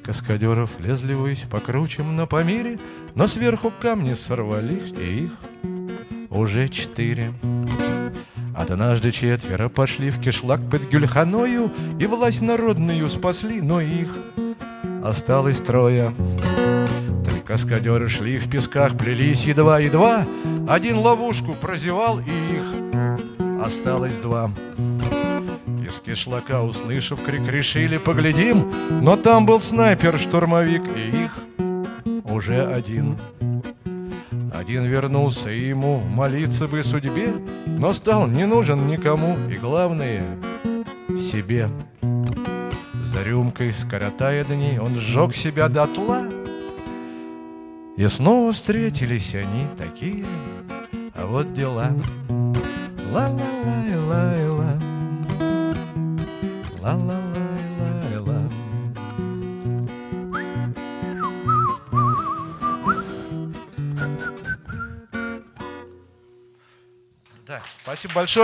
каскадеров лезли ввысь по кручам на Памире, Но сверху камни сорвались, и их уже четыре. Однажды четверо пошли в кишлак под Гюльханою И власть народную спасли, но их осталось трое. Три каскадеры шли в песках, плелись едва-едва, Один ловушку прозевал, и их осталось два. Из кишлака, услышав крик, решили поглядим, Но там был снайпер-штурмовик, и их уже один. Один вернулся, и ему молиться бы судьбе, Но стал не нужен никому, и главное — себе. За рюмкой, скоротая дни, он сжег себя дотла, И снова встретились они такие, а вот дела. Ла-ла-лай-лай-ла, ла-ла-лай-лай-ла. Да, спасибо большое.